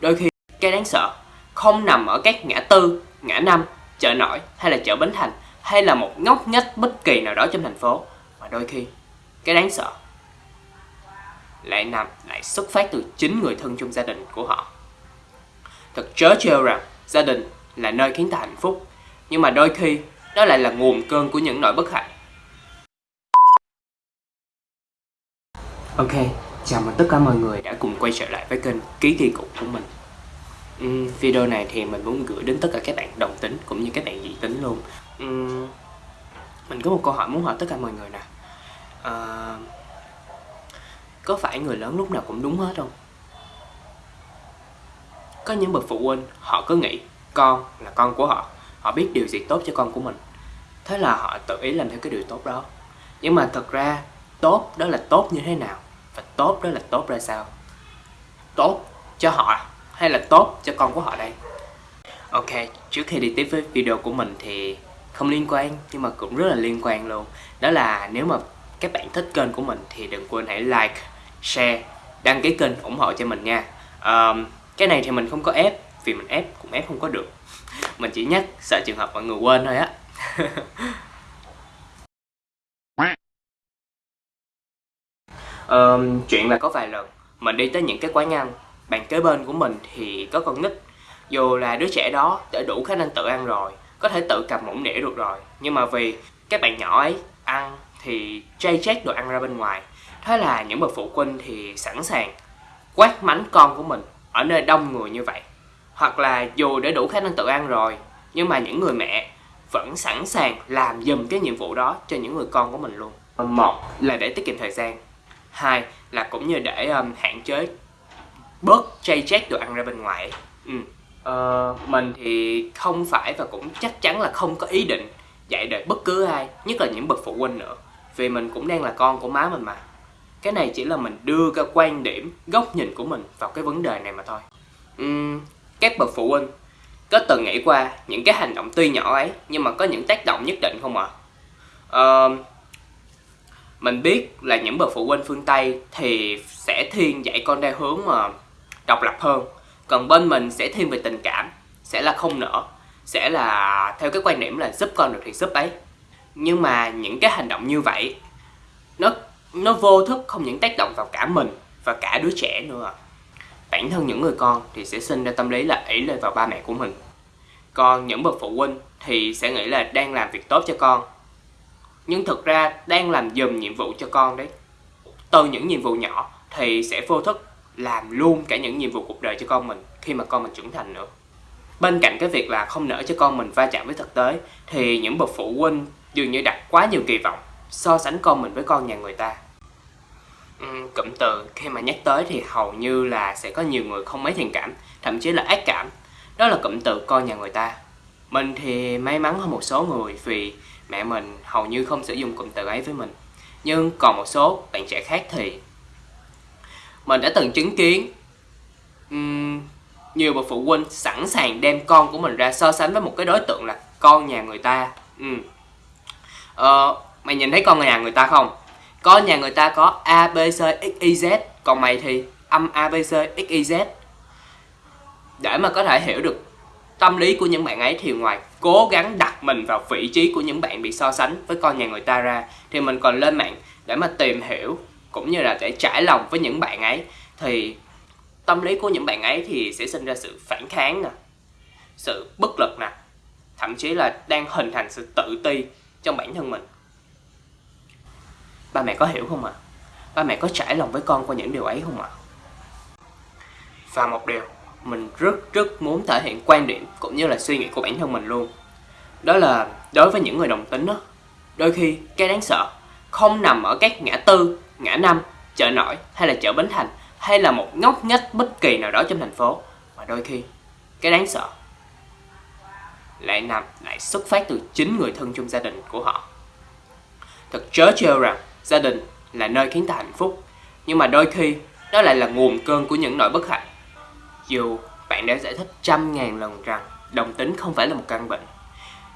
Đôi khi cái đáng sợ không nằm ở các ngã tư, ngã năm, chợ nổi hay là chợ Bến Thành hay là một ngóc ngách bất kỳ nào đó trong thành phố mà đôi khi cái đáng sợ lại nằm lại xuất phát từ chính người thân trong gia đình của họ. Thật chớ trêu rằng gia đình là nơi khiến ta hạnh phúc nhưng mà đôi khi đó lại là nguồn cơn của những nỗi bất hạnh. Ok, chào mừng tất cả mọi người đã cùng quay trở lại với kênh Ký thi Cục của mình? Uhm, Video này thì mình muốn gửi đến tất cả các bạn đồng tính cũng như các bạn dị tính luôn. Uhm, Mình có một câu hỏi muốn hỏi tất cả mọi người nè. À, Có phải người lớn lúc nào cũng đúng hết không? Có những bậc phụ huynh họ cứ nghĩ con là con của họ Họ biết điều gì tốt cho con của mình. Thế là họ tự ý làm theo cái điều tốt đó. Nhưng mà thật ra tốt đó là tốt như thế nào? Và tốt đó là tốt ra sao? Tốt cho họ hay là tốt cho con của họ đây? Ok trước khi đi tiếp với video của mình thì không liên quan nhưng mà cũng rất là liên quan luôn. Đó là nếu mà các bạn thích kênh của mình thì đừng quên hãy like share đăng ký kênh ủng hộ cho mình nha. Um, cái này thì mình không có ép vì mình ép cũng ép không có được. Mình chỉ nhắc sợ trường hợp mọi người quên thôi á. um, chuyện là có vài lần mình đi tới những cái quán ăn bàn kế bên của mình thì có con nít. Dù là đứa trẻ đó đã đủ khả năng tự ăn rồi có thể tự cầm muỗng đĩa được rồi nhưng mà vì các bạn nhỏ ấy ăn thì chay chét đồ ăn ra bên ngoài. Thế là những bậc phụ huynh thì sẵn sàng quát mắng con của mình ở nơi đông người như vậy. Hoặc là dù đã đủ khả năng tự ăn rồi nhưng mà những người mẹ vẫn sẵn sàng làm dùm cái nhiệm vụ đó cho những người con của mình luôn. Một là để tiết kiệm thời gian hai là cũng như để um, hạn chế bớt chay chét đồ ăn ra bên ngoài ừ. uh, mình thì không phải và cũng chắc chắn là không có ý định dạy đời bất cứ ai nhất là những bậc phụ huynh nữa vì mình cũng đang là con của má mình mà cái này chỉ là mình đưa ra quan điểm góc nhìn của mình vào cái vấn đề này mà thôi uhm, các bậc phụ huynh có từng nghĩ qua những cái hành động tuy nhỏ ấy nhưng mà có những tác động nhất định không ạ à? uh, mình biết là những bậc phụ huynh phương Tây thì sẽ thiên dạy con theo hướng mà độc lập hơn. Còn bên mình sẽ thiên về tình cảm, sẽ là không nở sẽ là theo cái quan điểm là giúp con được thì giúp ấy. Nhưng mà những cái hành động như vậy, nó nó vô thức không những tác động vào cả mình và cả đứa trẻ nữa. Bản thân những người con thì sẽ sinh ra tâm lý là ỷ lệ vào ba mẹ của mình. Còn những bậc phụ huynh thì sẽ nghĩ là đang làm việc tốt cho con nhưng thực ra đang làm dùm nhiệm vụ cho con đấy. Từ những nhiệm vụ nhỏ thì sẽ vô thức làm luôn cả những nhiệm vụ cuộc đời cho con mình khi mà con mình trưởng thành nữa. Bên cạnh cái việc là không nỡ cho con mình va chạm với thực tế thì những bậc phụ huynh dường như đặt quá nhiều kỳ vọng so sánh con mình với con nhà người ta. Uhm, cụm từ khi mà nhắc tới thì hầu như là sẽ có nhiều người không mấy thiện cảm thậm chí là ác cảm. Đó là cụm từ con nhà người ta. Mình thì may mắn hơn một số người vì mẹ mình hầu như không sử dụng cụm từ ấy với mình. Nhưng còn một số bạn trẻ khác thì mình đã từng chứng kiến um, nhiều bậc phụ huynh sẵn sàng đem con của mình ra so sánh với một cái đối tượng là con nhà người ta. Um. ờ, mày nhìn thấy con nhà người ta không? Con nhà người ta có a b c x y z. Còn mày thì âm a b c x y z. Để mà có thể hiểu được tâm lý của những bạn ấy thì ngoài cố gắng đặt mình vào vị trí của những bạn bị so sánh với con nhà người ta ra, thì mình còn lên mạng để mà tìm hiểu cũng như là để trải lòng với những bạn ấy thì tâm lý của những bạn ấy thì sẽ sinh ra sự phản kháng nè, sự bất lực nè, thậm chí là đang hình thành sự tự ti trong bản thân mình ba mẹ có hiểu không ạ à? ba mẹ có trải lòng với con qua những điều ấy không ạ à? và một điều mình rất rất muốn thể hiện quan điểm cũng như là suy nghĩ của bản thân mình luôn. Đó là đối với những người đồng tính đó, đôi khi cái đáng sợ không nằm ở các ngã tư, ngã năm, chợ nổi hay là chợ bến thành hay là một ngóc ngách bất kỳ nào đó trong thành phố, mà đôi khi cái đáng sợ lại nằm, lại xuất phát từ chính người thân trong gia đình của họ. Thật chớ trêu rằng gia đình là nơi khiến ta hạnh phúc, nhưng mà đôi khi đó lại là nguồn cơn của những nỗi bất hạnh dù bạn đã giải thích trăm ngàn lần rằng đồng tính không phải là một căn bệnh,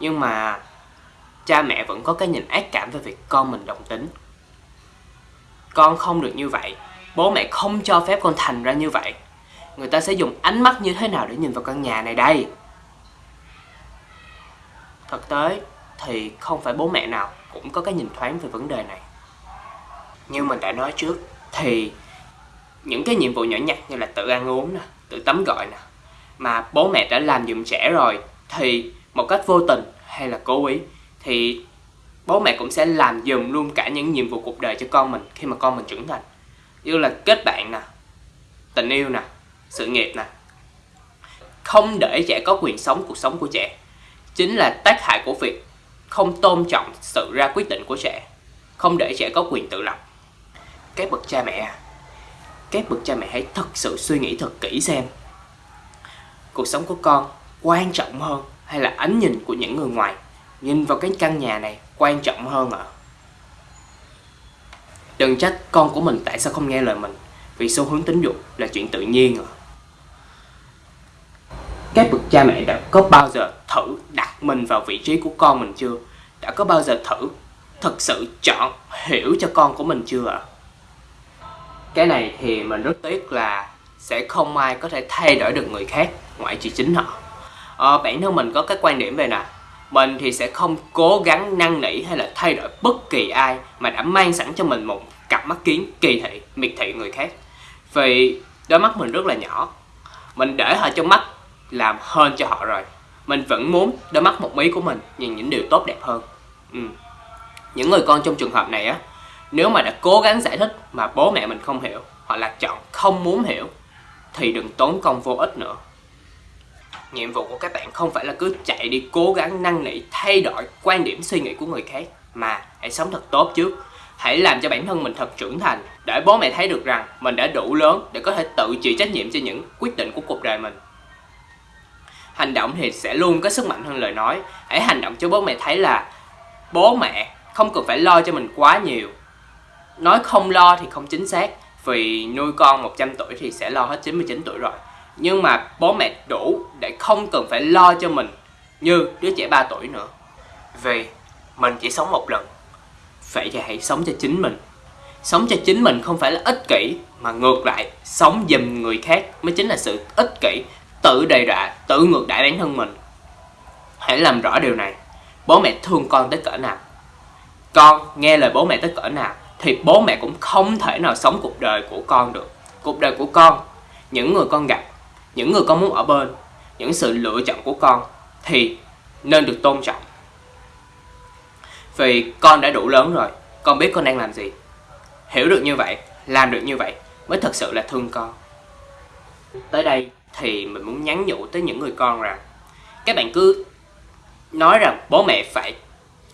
Nhưng mà cha mẹ vẫn có cái nhìn ác cảm về việc con mình đồng tính. Con không được như vậy, Bố mẹ không cho phép con thành ra như vậy. Người ta sẽ dùng ánh mắt như thế nào để nhìn vào căn nhà này đây? Thực tế thì không phải bố mẹ nào cũng có cái nhìn thoáng về vấn đề này. Như mình đã nói trước, thì những cái nhiệm vụ nhỏ nhặt như là tự ăn uống nè tự tắm gọi nè. Mà bố mẹ đã làm giùm trẻ rồi, thì một cách vô tình hay là cố ý, thì bố mẹ cũng sẽ làm dùm luôn cả những nhiệm vụ cuộc đời cho con mình khi mà con mình trưởng thành. Như là kết bạn nè, tình yêu nè, sự nghiệp nè. Không để trẻ có quyền sống cuộc sống của trẻ, chính là tác hại của việc không tôn trọng sự ra quyết định của trẻ, không để trẻ có quyền tự lập. Các bậc cha mẹ à, các bậc cha mẹ hãy thật sự suy nghĩ thật kỹ xem cuộc sống của con quan trọng hơn hay là ánh nhìn của những người ngoài nhìn vào cái căn nhà này quan trọng hơn ạ à? đừng trách con của mình tại sao không nghe lời mình, vì xu hướng tính dục là chuyện tự nhiên à các bậc cha mẹ đã có bao giờ thử đặt mình vào vị trí của con mình chưa đã có bao giờ thử thật sự chọn hiểu cho con của mình chưa ạ à? Cái này thì mình rất tiếc là sẽ không ai có thể thay đổi được người khác ngoại trừ chính họ. Ờ, bản thân mình có cái quan điểm về nè mình thì sẽ không cố gắng năn nỉ hay là thay đổi bất kỳ ai mà đã mang sẵn cho mình một cặp mắt kiến kỳ thị miệt thị người khác. Vì đôi mắt mình rất là nhỏ mình để họ trong mắt làm hơn cho họ rồi. Mình vẫn muốn đôi mắt một mí của mình nhìn những điều tốt đẹp hơn. Ừ. những người con trong trường hợp này á nếu mà đã cố gắng giải thích mà bố mẹ mình không hiểu, hoặc là chọn không muốn hiểu, thì đừng tốn công vô ích nữa. Nhiệm vụ của các bạn không phải là cứ chạy đi cố gắng năn nỉ, thay đổi quan điểm suy nghĩ của người khác, mà hãy sống thật tốt trước. Hãy làm cho bản thân mình thật trưởng thành, để bố mẹ thấy được rằng mình đã đủ lớn để có thể tự chịu trách nhiệm cho những quyết định của cuộc đời mình. Hành động thì sẽ luôn có sức mạnh hơn lời nói. Hãy hành động cho bố mẹ thấy là bố mẹ không cần phải lo cho mình quá nhiều nói không lo thì không chính xác. Vì nuôi con 100 tuổi thì sẽ lo hết 99 tuổi rồi. Nhưng mà bố mẹ đủ để không cần phải lo cho mình như đứa trẻ 3 tuổi nữa. Vì mình chỉ sống một lần. Vậy thì hãy sống cho chính mình. Sống cho chính mình không phải là ích kỷ, mà ngược lại, sống giùm người khác mới chính là sự ích kỷ, tự đầy rạ tự ngược đãi bản thân mình. Hãy làm rõ điều này. Bố mẹ thương con tới cỡ nào? Con nghe lời bố mẹ tới cỡ nào? Thì bố mẹ cũng không thể nào sống cuộc đời của con được. Cuộc đời của con, những người con gặp, những người con muốn ở bên, những sự lựa chọn của con thì nên được tôn trọng. Vì con đã đủ lớn rồi, con biết con đang làm gì. Hiểu được như vậy, làm được như vậy mới thật sự là thương con. Tới đây thì mình muốn nhắn nhủ tới những người con rằng, các bạn cứ nói rằng bố mẹ phải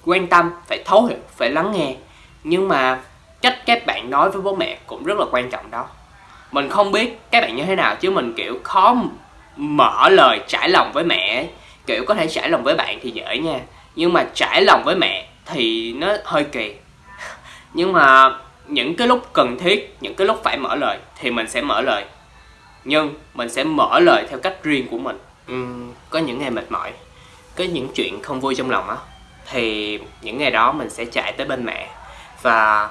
quan tâm, phải thấu hiểu, phải lắng nghe. Nhưng mà cách các bạn nói với bố mẹ cũng rất là quan trọng đó. Mình không biết các bạn như thế nào chứ mình kiểu khó mở lời trải lòng với mẹ kiểu có thể trải lòng với bạn thì dễ nha. Nhưng mà trải lòng với mẹ thì nó hơi kỳ. Nhưng mà những cái lúc cần thiết những cái lúc phải mở lời thì mình sẽ mở lời. Nhưng mình sẽ mở lời theo cách riêng của mình. Uhm, có những ngày mệt mỏi có những chuyện không vui trong lòng á thì những ngày đó mình sẽ chạy tới bên mẹ. Và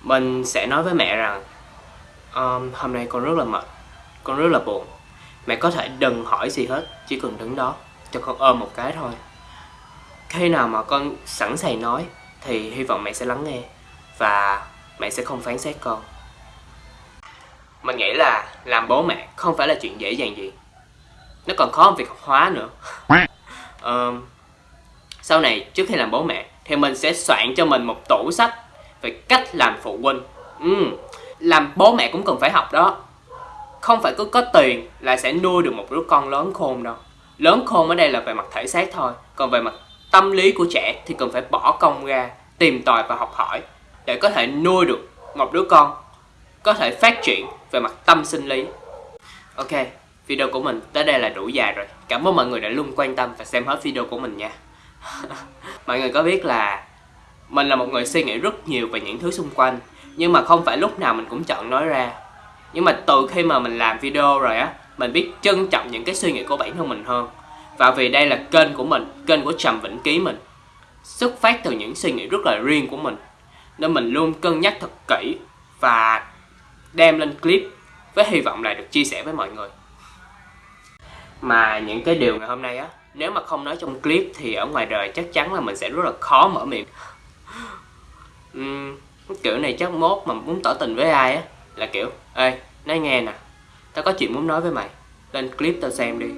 mình sẽ nói với mẹ rằng um, hôm nay con rất là mệt con rất là buồn. Mẹ có thể đừng hỏi gì hết chỉ cần đứng đó cho con ôm một cái thôi. Khi nào mà con sẵn sàng nói thì hy vọng mẹ sẽ lắng nghe và mẹ sẽ không phán xét con. Mình nghĩ là làm bố mẹ không phải là chuyện dễ dàng gì. Nó còn khó hơn việc học hóa nữa. Um, sau này trước khi làm bố mẹ thì mình sẽ soạn cho mình một tủ sách về cách làm phụ huynh. Ừ, làm bố mẹ cũng cần phải học đó. Không phải cứ có tiền là sẽ nuôi được một đứa con lớn khôn đâu. Lớn khôn ở đây là về mặt thể xác thôi còn về mặt tâm lý của trẻ thì cần phải bỏ công ra tìm tòi và học hỏi để có thể nuôi được một đứa con có thể phát triển về mặt tâm sinh lý. Ok video của mình tới đây là đủ dài rồi. Cảm ơn mọi người đã luôn quan tâm và xem hết video của mình nha. Mọi người có biết là mình là một người suy nghĩ rất nhiều về những thứ xung quanh, nhưng mà không phải lúc nào mình cũng chọn nói ra. Nhưng mà từ khi mà mình làm video rồi á, mình biết trân trọng những cái suy nghĩ của bản thân mình hơn. Và vì đây là kênh của mình, kênh của trầm vĩnh ký mình, xuất phát từ những suy nghĩ rất là riêng của mình. Nên mình luôn cân nhắc thật kỹ và đem lên clip với hy vọng là được chia sẻ với mọi người. Mà những cái điều ngày hôm nay á, nếu mà không nói trong clip thì ở ngoài đời chắc chắn là mình sẽ rất là khó mở miệng uhm, kiểu này chắc mốt mà muốn tỏ tình với ai á là kiểu ê nói nghe nè tao có chuyện muốn nói với mày lên clip tao xem đi.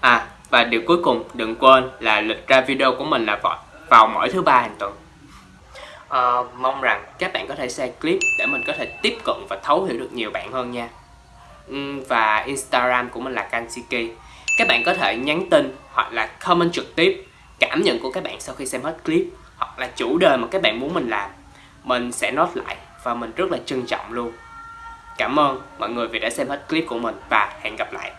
À và điều cuối cùng đừng quên là lịch ra video của mình là vào, vào mỗi thứ ba hàng tuần. À, mong rằng các bạn có thể share clip để mình có thể tiếp cận và thấu hiểu được nhiều bạn hơn nha. Ừ, và Instagram của mình là Kansiki. Các bạn có thể nhắn tin hoặc là comment trực tiếp cảm nhận của các bạn sau khi xem hết clip, hoặc là chủ đề mà các bạn muốn mình làm, mình sẽ nốt lại và mình rất là trân trọng luôn. Cảm ơn mọi người vì đã xem hết clip của mình và hẹn gặp lại.